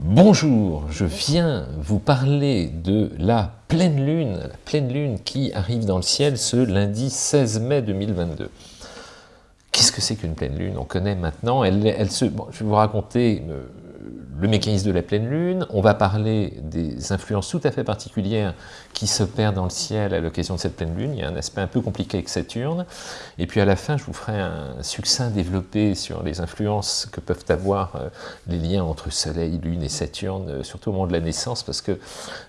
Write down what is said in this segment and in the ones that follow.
Bonjour, je viens vous parler de la pleine lune, la pleine lune qui arrive dans le ciel ce lundi 16 mai 2022. Qu'est-ce que c'est qu'une pleine lune? On connaît maintenant, elle, se, je vais vous raconter euh, le mécanisme de la pleine lune, on va parler des influences tout à fait particulières qui s'opèrent dans le ciel à l'occasion de cette pleine lune, il y a un aspect un peu compliqué avec Saturne, et puis à la fin je vous ferai un succinct développé sur les influences que peuvent avoir euh, les liens entre Soleil, Lune et Saturne, euh, surtout au moment de la naissance, parce que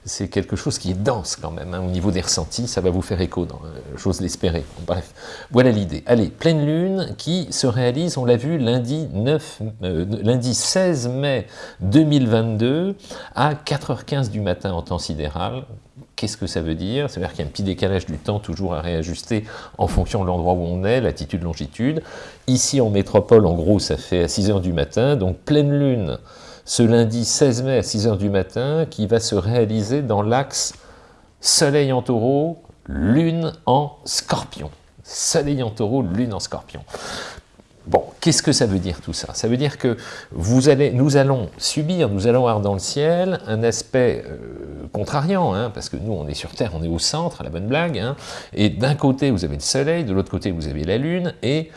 c'est quelque chose qui est dense quand même, hein, au niveau des ressentis, ça va vous faire écho, euh, j'ose l'espérer. bref, voilà l'idée. Allez, pleine lune qui se réalise, on l'a vu, lundi, 9, lundi 16 mai 2022 à 4h15 du matin en temps sidéral. Qu'est-ce que ça veut dire? Ça veut dire qu'il y a un petit décalage du temps toujours à réajuster en fonction de l'endroit où on est, latitude, longitude. Ici en métropole, en gros, ça fait à 6h du matin, donc pleine lune ce lundi 16 mai à 6h du matin, qui va se réaliser dans l'axe Soleil en taureau, Lune en scorpion. Soleil en taureau, Lune en scorpion. Bon, qu'est-ce que ça veut dire tout ça? Ça veut dire que nous allons subir, nous allons avoir dans le ciel un aspect euh, contrariant, hein, parce que nous on est sur Terre, on est au centre, à la bonne blague, hein, et d'un côté vous avez le Soleil, de l'autre côté vous avez la Lune, et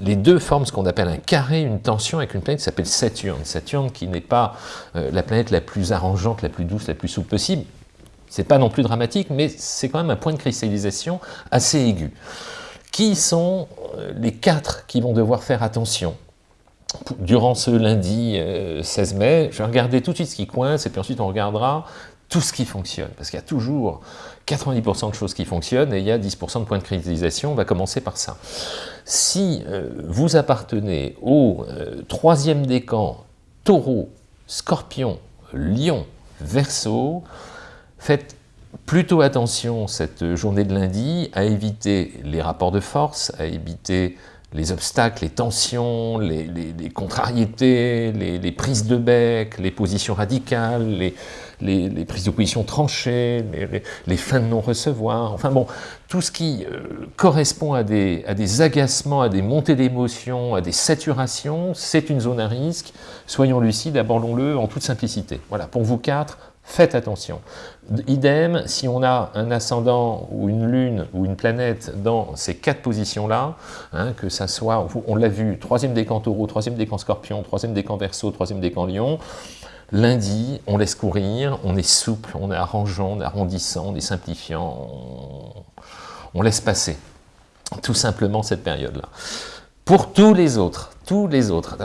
les deux forment ce qu'on appelle un carré, une tension avec une planète qui s'appelle Saturne. Saturne qui n'est pas euh, la planète la plus arrangeante, la plus douce, la plus souple possible, c'est pas non plus dramatique, mais c'est quand même un point de cristallisation assez aigu. Qui sont euh, les quatre qui vont devoir faire attention durant ce lundi 16 euh, mai Je vais regarder tout de suite ce qui coince, et puis ensuite on regardera tout ce qui fonctionne, parce qu'il y a toujours 90% de choses qui fonctionnent, et il y a 10% de points de cristallisation, on va commencer par ça. Si euh, vous appartenez au troisième décan, taureau, scorpion, lion, verso, faites plutôt attention cette journée de lundi à éviter les rapports de force, à éviter les obstacles, les tensions, les, contrariétés, les, prises de bec, les positions radicales, les, prises de position tranchées, les, fins de non-recevoir, enfin bon, tout ce qui euh, correspond à des, à des agacements, à des montées d'émotions, à des saturations, c'est une zone à risque. Soyons lucides, abordons-le en toute simplicité. Voilà, pour vous quatre, faites attention. Idem, si on a un ascendant ou une lune ou une planète dans ces quatre positions-là, hein, que ça soit, on l'a vu, troisième décan taureau, troisième décan scorpion, troisième décan verso, troisième décan lion, lundi, on laisse courir, on est souple, on est arrangeant, on est arrondissant, on est simplifiant, on, laisse passer tout simplement cette période-là. Pour tous les autres, tous les autres,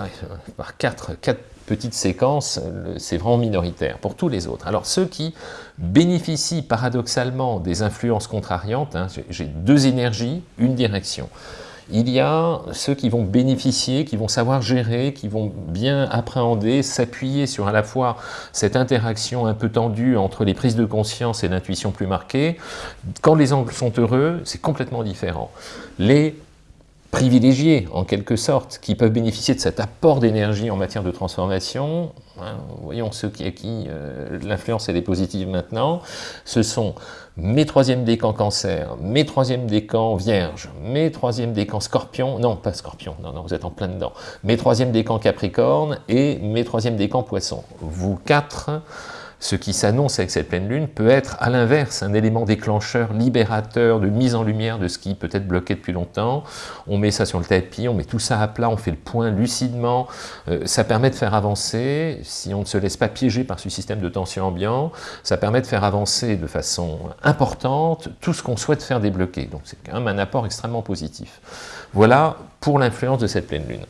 par quatre, quatre petite séquence, c'est vraiment minoritaire pour tous les autres. Alors ceux qui bénéficient paradoxalement des influences contrariantes, hein, j'ai deux énergies, une direction. Il y a ceux qui vont bénéficier, qui vont savoir gérer, qui vont bien appréhender, s'appuyer sur à la fois cette interaction un peu tendue entre les prises de conscience et l'intuition plus marquée. Quand les angles sont heureux, c'est complètement différent. Les privilégiés, en quelque sorte, qui peuvent bénéficier de cet apport d'énergie en matière de transformation. Hein, voyons ceux qui, à qui euh, l'influence est positive maintenant. Ce sont mes troisième décans cancer, mes troisième décans vierge, mes troisième décans scorpion, non pas scorpion, non, non, vous êtes en plein dedans, mes troisième décans capricorne et mes troisième décans poisson. Vous quatre, ce qui s'annonce avec cette pleine lune peut être à l'inverse un élément déclencheur, libérateur, de mise en lumière de ce qui peut être bloqué depuis longtemps. On met ça sur le tapis, on met tout ça à plat, on fait le point lucidement. Euh, ça permet de faire avancer, si on ne se laisse pas piéger par ce système de tension ambiant, ça permet de faire avancer de façon importante tout ce qu'on souhaite faire débloquer. Donc c'est quand même un apport extrêmement positif. Voilà pour l'influence de cette pleine lune.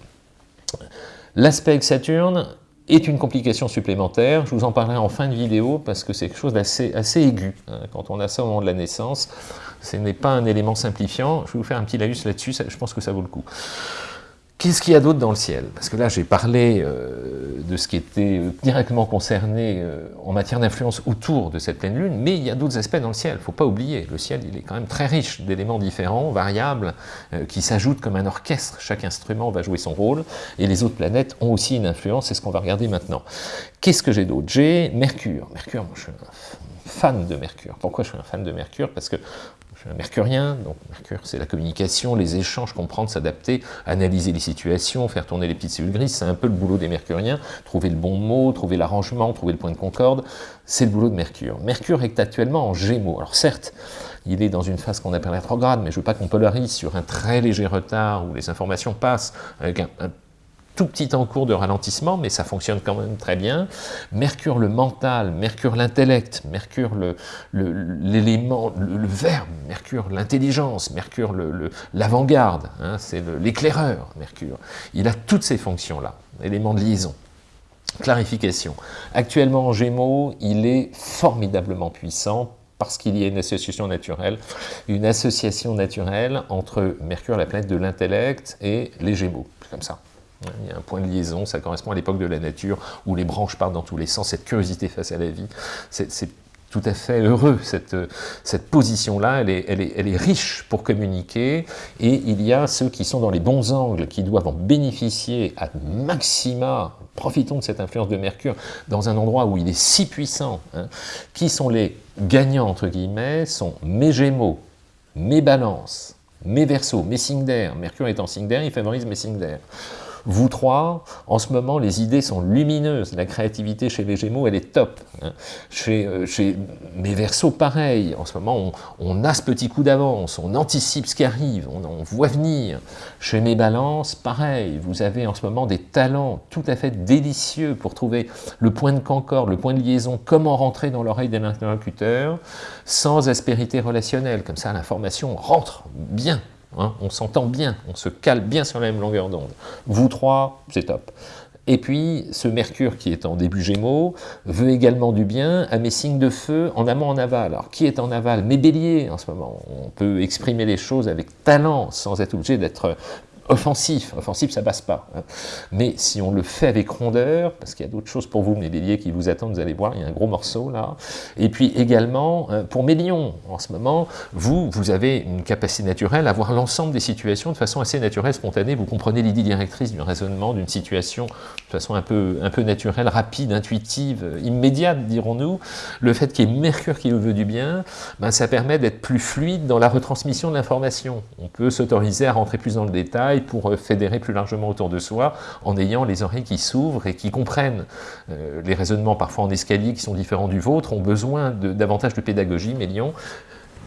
L'aspect avec Saturne, est une complication supplémentaire. Je vous en parlerai en fin de vidéo parce que c'est quelque chose d'assez assez aigu. Hein. Quand on a ça au moment de la naissance, ce n'est pas un élément simplifiant. Je vais vous faire un petit laïus là-dessus, je pense que ça vaut le coup. Qu'est-ce qu'il y a d'autre dans le ciel? Parce que là, j'ai parlé euh, de ce qui était euh, directement concerné euh, en matière d'influence autour de cette pleine lune, mais il y a d'autres aspects dans le ciel, il ne faut pas oublier. Le ciel, il est quand même très riche d'éléments différents, variables, qui s'ajoutent comme un orchestre. Chaque instrument va jouer son rôle, et les autres planètes ont aussi une influence, c'est ce qu'on va regarder maintenant. Qu'est-ce que j'ai d'autre? J'ai Mercure. Mercure, moi je fan de Mercure. Pourquoi je suis un fan de Mercure? Parce que suis un mercurien, donc Mercure c'est la communication, les échanges, comprendre, s'adapter, analyser les situations, faire tourner les petites cellules grises, c'est un peu le boulot des mercuriens, trouver le bon mot, trouver l'arrangement, trouver le point de concorde, c'est le boulot de Mercure. Mercure est actuellement en Gémeaux, alors certes, il est dans une phase qu'on appelle rétrograde, mais je ne veux pas qu'on polarise sur un très léger retard où les informations passent avec un, tout petit en cours de ralentissement, mais ça fonctionne quand même très bien. Mercure le mental, Mercure l'intellect, Mercure l'élément, le, le, verbe, Mercure l'intelligence, Mercure l'avant-garde, hein, c'est l'éclaireur, Mercure. Il a toutes ces fonctions-là, éléments de liaison. Clarification. Actuellement en Gémeaux, il est formidablement puissant parce qu'il y a une association naturelle, une association naturelle entre Mercure, la planète de l'intellect, et les Gémeaux, comme ça. Il y a un point de liaison, ça correspond à l'époque de la nature, où les branches partent dans tous les sens, cette curiosité face à la vie, c'est tout à fait heureux, cette, cette position-là, elle est, elle, est, elle est, riche pour communiquer, et il y a ceux qui sont dans les bons angles, qui doivent en bénéficier à maxima, profitons de cette influence de Mercure, dans un endroit où il est si puissant, hein, qui sont les gagnants, entre guillemets, sont mes Gémeaux, mes Balances, mes Verseaux, mes signes Mercure est en signe il favorise mes signes. Vous trois, en ce moment, les idées sont lumineuses. La créativité chez les Gémeaux, elle est top. Hein. Chez, euh, chez, mes Verseaux, pareil. En ce moment, on, a ce petit coup d'avance, on anticipe ce qui arrive, on, voit venir. Chez mes Balances, pareil. Vous avez en ce moment des talents tout à fait délicieux pour trouver le point de concorde, le point de liaison, comment rentrer dans l'oreille d'un interlocuteur sans aspérité relationnelle. Comme ça, l'information rentre bien Hein, on s'entend bien, on se cale bien sur la même longueur d'onde. Vous trois, c'est top. Et puis, ce Mercure qui est en début Gémeaux veut également du bien à mes signes de feu en amont, en aval. Alors, qui est en aval? Mes béliers, en ce moment. On peut exprimer les choses avec talent, sans être obligé d'être offensif. Offensif, ça passe pas. Hein. Mais si on le fait avec rondeur, parce qu'il y a d'autres choses pour vous, mes béliers, qui vous attendent, vous allez voir, il y a un gros morceau là. Et puis également, euh, pour mes lions, en ce moment, vous, vous avez une capacité naturelle à voir l'ensemble des situations de façon assez naturelle, spontanée. Vous comprenez l'idée directrice du raisonnement, d'une situation de façon un peu, un peu naturelle, rapide, intuitive, immédiate, dirons-nous. Le fait qu'il y ait Mercure qui nous veut du bien, ben, ça permet d'être plus fluide dans la retransmission de l'information. On peut s'autoriser à rentrer plus dans le détail, pour euh, fédérer plus largement autour de soi, en ayant les oreilles qui s'ouvrent et qui comprennent. Euh, les raisonnements parfois en escalier qui sont différents du vôtre ont besoin de, davantage de pédagogie, mais Lyon,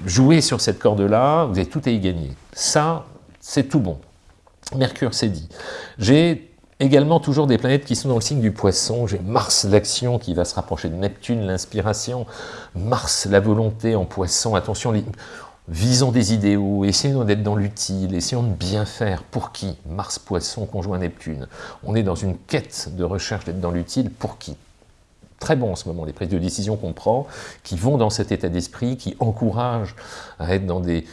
jouez sur cette corde-là, vous avez tout à y gagner. Ça, c'est tout bon. Mercure, c'est dit. J'ai également toujours des planètes qui sont dans le signe du poisson. J'ai Mars, l'action, qui va se rapprocher de Neptune, l'inspiration. Mars, la volonté en poisson. Attention, Visons des idéaux, essayons d'être dans l'utile, essayons de bien faire. Pour qui? Mars, Poisson, conjoint Neptune. On est dans une quête de recherche d'être dans l'utile. Pour qui? Très bon en ce moment, les prises de décision qu'on prend, qui vont dans cet état d'esprit, qui encouragent à être dans des,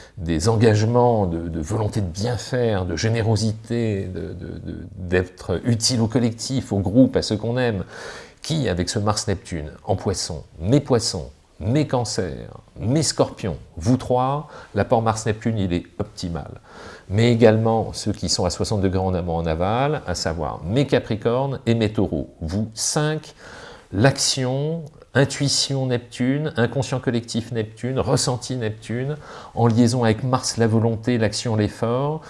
engagements de, volonté de bien faire, de générosité, d'être utile au collectif, au groupe, à ceux qu'on aime. Qui, avec ce Mars-Neptune, en poisson, mes poissons, mes cancers, mes scorpions, vous trois, l'apport Mars-Neptune, il est optimal. Mais également ceux qui sont à 60 degrés en amont en aval, à savoir mes capricornes et mes taureaux. Vous cinq, l'action, intuition Neptune, inconscient collectif Neptune, ressenti Neptune, en liaison avec Mars, la volonté, l'action, l'effort,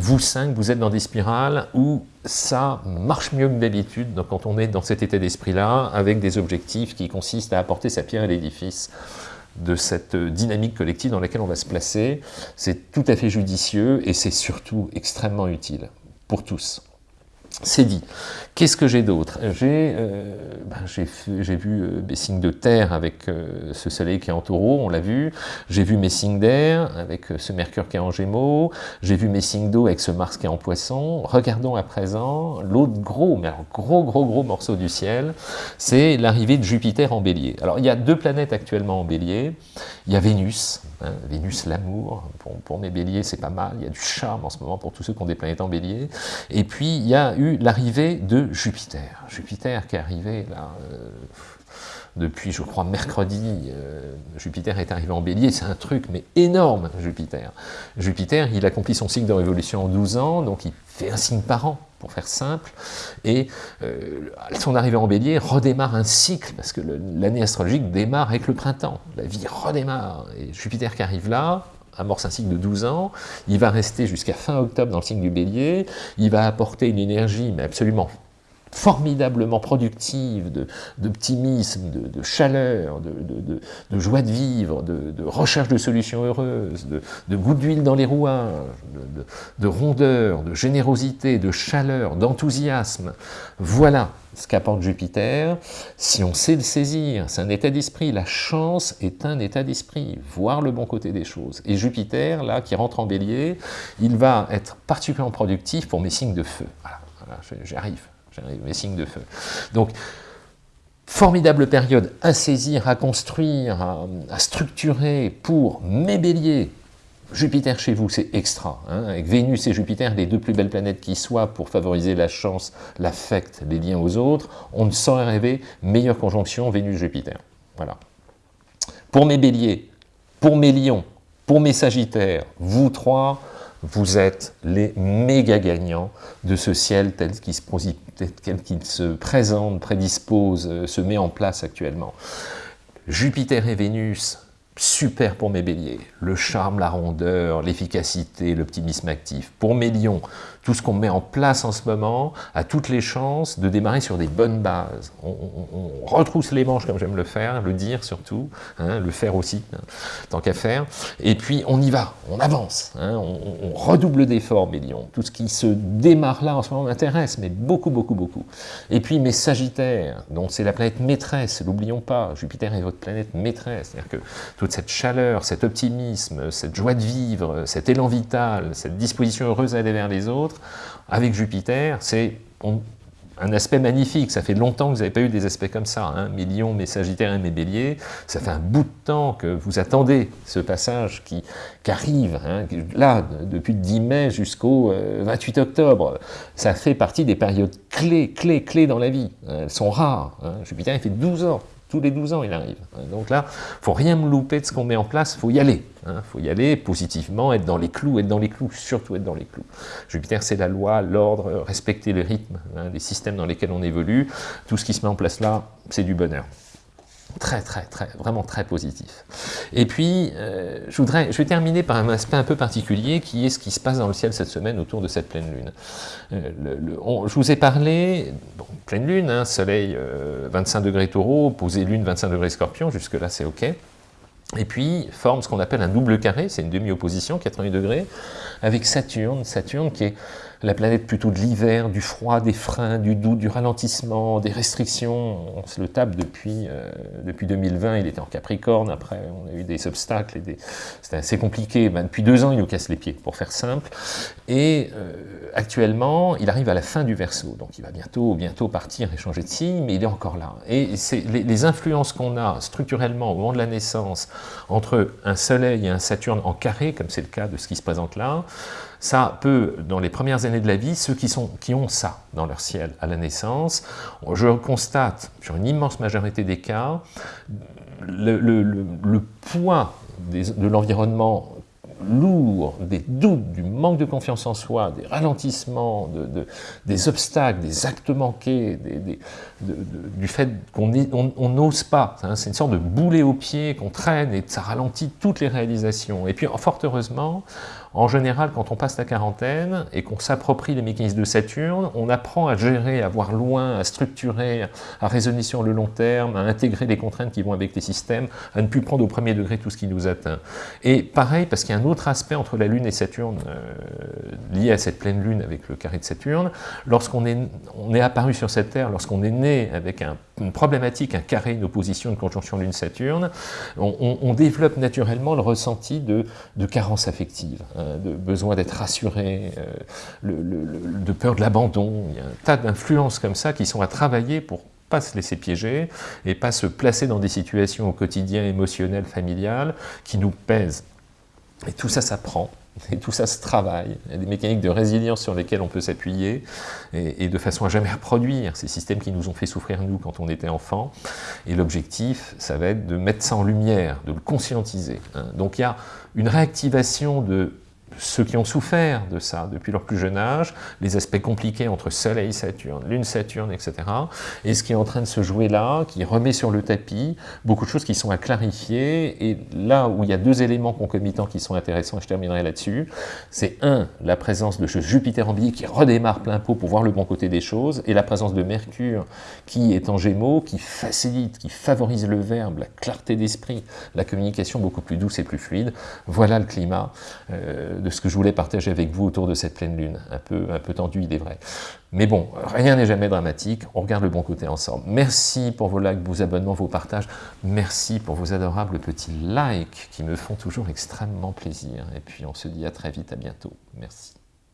vous cinq, vous êtes dans des spirales où ça marche mieux que d'habitude quand on est dans cet état d'esprit-là, avec des objectifs qui consistent à apporter sa pierre à l'édifice de cette dynamique collective dans laquelle on va se placer. C'est tout à fait judicieux et c'est surtout extrêmement utile pour tous. C'est dit. Qu'est-ce que j'ai d'autre? J'ai euh, ben, vu euh, mes signes de terre avec euh, ce soleil qui est en taureau, on l'a vu. J'ai vu mes signes d'air avec ce mercure qui est en gémeaux. J'ai vu mes signes d'eau avec ce Mars qui est en poisson. Regardons à présent l'autre gros, mais gros, gros, gros morceau du ciel, c'est l'arrivée de Jupiter en bélier. Alors, il y a deux planètes actuellement en bélier. Il y a Vénus, hein, Vénus l'amour. Pour, pour, mes béliers, c'est pas mal. Il y a du charme en ce moment pour tous ceux qui ont des planètes en bélier. Et puis, il y a eu l'arrivée de Jupiter. Jupiter qui est arrivé là, euh, depuis, je crois, mercredi, euh, Jupiter est arrivé en bélier, c'est un truc, mais énorme, Jupiter. Jupiter, il accomplit son cycle de révolution en 12 ans, donc il fait un signe par an, pour faire simple, et euh, son arrivée en bélier redémarre un cycle, parce que l'année astrologique démarre avec le printemps, la vie redémarre, et Jupiter qui arrive là, amorce un cycle de 12 ans, il va rester jusqu'à fin octobre dans le signe du bélier, il va apporter une énergie mais absolument formidablement productive d'optimisme, de, de, chaleur, de, de, joie de vivre, de, recherche de solutions heureuses, de, goût d'huile dans les rouages, de, rondeur, de générosité, de chaleur, d'enthousiasme. Voilà ce qu'apporte Jupiter. Si on sait le saisir, c'est un état d'esprit. La chance est un état d'esprit, voir le bon côté des choses. Et Jupiter, là, qui rentre en bélier, il va être particulièrement productif pour mes signes de feu. Voilà, voilà j'arrive mes signes de feu. Donc, formidable période à saisir, à construire, à, structurer pour mes béliers. Jupiter chez vous, c'est extra. Hein. avec Vénus et Jupiter, les deux plus belles planètes qui soient pour favoriser la chance, l'affect, les liens aux autres, on ne saurait rêver meilleure conjonction Vénus-Jupiter. Voilà. Pour mes béliers, pour mes lions, pour mes sagittaires, vous trois, vous êtes les méga gagnants de ce ciel tel qu'il se, se, présente, prédispose, euh, se met en place actuellement. Jupiter et Vénus super pour mes béliers. Le charme, la rondeur, l'efficacité, l'optimisme actif. Pour mes lions, tout ce qu'on met en place en ce moment a toutes les chances de démarrer sur des bonnes bases. On, retrousse les manches comme j'aime le faire, le dire surtout, hein, le faire aussi, hein, tant qu'à faire. Et puis on y va, on avance, hein, on, redouble d'efforts mes lions. Tout ce qui se démarre là en ce moment m'intéresse, mais beaucoup, beaucoup, beaucoup. Et puis mes sagittaires, dont c'est la planète maîtresse, n'oublions pas, Jupiter est votre planète maîtresse, c'est-à-dire que cette chaleur, cet optimisme, cette joie de vivre, cet élan vital, cette disposition heureuse à aller vers les autres, avec Jupiter, c'est un aspect magnifique. Ça fait longtemps que vous n'avez pas eu des aspects comme ça. Hein. Mes lions, mes sagittaires et mes béliers, ça fait un bout de temps que vous attendez ce passage qui, arrive. Hein. Là, depuis le 10 mai jusqu'au 28 euh, octobre, ça fait partie des périodes clés, clés, clés dans la vie. Elles sont rares. Hein. Jupiter, il fait 12 ans tous les 12 ans, il arrive. Donc là, faut rien me louper de ce qu'on met en place, faut y aller. Hein. faut y aller positivement, être dans les clous, être dans les clous, surtout être dans les clous. Jupiter, c'est la loi, l'ordre, respecter le rythme, hein, les systèmes dans lesquels on évolue. Tout ce qui se met en place là, c'est du bonheur. Très, très, très, vraiment très positif. Et puis, euh, je, voudrais, je vais terminer par un aspect un peu particulier qui est ce qui se passe dans le ciel cette semaine autour de cette pleine lune. Euh, je vous ai parlé, pleine lune, hein, soleil 25 euh, degrés taureau, opposé lune 25 degrés scorpion, jusque-là c'est ok. Et puis forme ce qu'on appelle un double carré, c'est une demi-opposition, 88 degrés, avec Saturne, Saturne qui est la planète plutôt de l'hiver, du froid, des freins, du doute, du ralentissement, des restrictions. On se le tape depuis, euh, depuis 2020, il était en Capricorne, après on a eu des obstacles, et c'était assez compliqué. Ben, depuis deux ans, il nous casse les pieds, pour faire simple. Et euh, actuellement, il arrive à la fin du Verseau, donc il va bientôt, bientôt partir et changer de signe, mais il est encore là. Et les, les influences qu'on a structurellement au moment de la naissance entre un Soleil et un Saturne en carré, comme c'est le cas de ce qui se présente là, ça peut, dans les premières années de la vie, ceux qui, ont ça dans leur ciel à la naissance, je constate, sur une immense majorité des cas, le, poids de l'environnement lourd, des doutes, du manque de confiance en soi, des ralentissements, de, des obstacles, des actes manqués, du fait qu'on n'ose pas. Hein, c'est une sorte de boulet au pied qu'on traîne et ça ralentit toutes les réalisations. Et puis, fort heureusement, en général, quand on passe la quarantaine et qu'on s'approprie les mécanismes de Saturne, on apprend à gérer, à voir loin, à structurer, à raisonner sur le long terme, à intégrer les contraintes qui vont avec les systèmes, à ne plus prendre au premier degré tout ce qui nous atteint. Et pareil, parce qu'il y a un autre aspect entre la Lune et Saturne, euh, lié à cette pleine Lune avec le carré de Saturne, lorsqu'on est, on est apparu sur cette Terre, lorsqu'on est né avec une problématique, un carré, une opposition, une conjonction Lune-Saturne, on, développe naturellement le ressenti de, carence affective. Euh, de besoin d'être rassuré, euh, de peur de l'abandon. Il y a un tas d'influences comme ça qui sont à travailler pour pas se laisser piéger et pas se placer dans des situations au quotidien émotionnel, familial, qui nous pèsent. Et tout ça s'apprend, et tout ça se travaille. Il y a des mécaniques de résilience sur lesquelles on peut s'appuyer, et, de façon à jamais reproduire ces systèmes qui nous ont fait souffrir nous quand on était enfant. Et l'objectif, ça va être de mettre ça en lumière, de le conscientiser. Hein. Donc il y a une réactivation de ceux qui ont souffert de ça depuis leur plus jeune âge, les aspects compliqués entre Soleil, Saturne, Lune, Saturne, etc. Et ce qui est en train de se jouer là, qui remet sur le tapis beaucoup de choses qui sont à clarifier. Et là où il y a deux éléments concomitants qui sont intéressants, et je terminerai là-dessus, c'est un, la présence de Jupiter en billet qui redémarre plein pot pour voir le bon côté des choses, et la présence de Mercure qui est en Gémeaux, qui facilite, qui favorise le verbe, la clarté d'esprit, la communication beaucoup plus douce et plus fluide. Voilà le climat. Euh, ce que je voulais partager avec vous autour de cette pleine lune, un peu, un peu tendu, il est vrai. Mais bon, rien n'est jamais dramatique, on regarde le bon côté ensemble. Merci pour vos likes, vos abonnements, vos partages, merci pour vos adorables petits likes qui me font toujours extrêmement plaisir. Et puis on se dit à très vite, à bientôt. Merci.